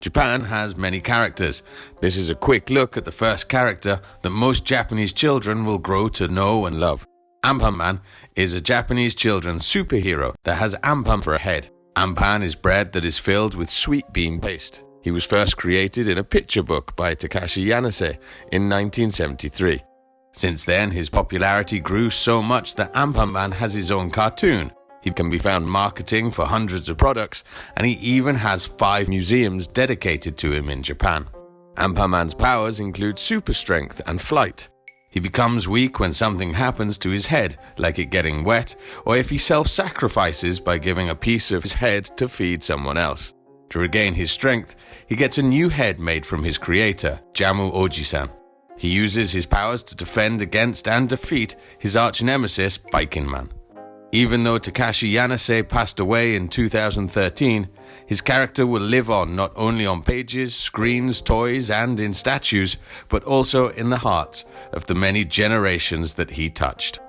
Japan has many characters. This is a quick look at the first character that most Japanese children will grow to know and love. Anpanman is a Japanese children's superhero that has Anpan for a head. Anpan is bread that is filled with sweet bean paste. He was first created in a picture book by Takashi Yanase in 1973. Since then, his popularity grew so much that Anpanman has his own cartoon. He can be found marketing for hundreds of products, and he even has five museums dedicated to him in Japan. Anpanman's powers include super strength and flight. He becomes weak when something happens to his head, like it getting wet, or if he self sacrifices by giving a piece of his head to feed someone else. To regain his strength, he gets a new head made from his creator, Jamu Ojisan. He uses his powers to defend against and defeat his arch nemesis, Baikinman. Even though Takashi Yanase passed away in 2013, his character will live on not only on pages, screens, toys, and in statues, but also in the hearts of the many generations that he touched.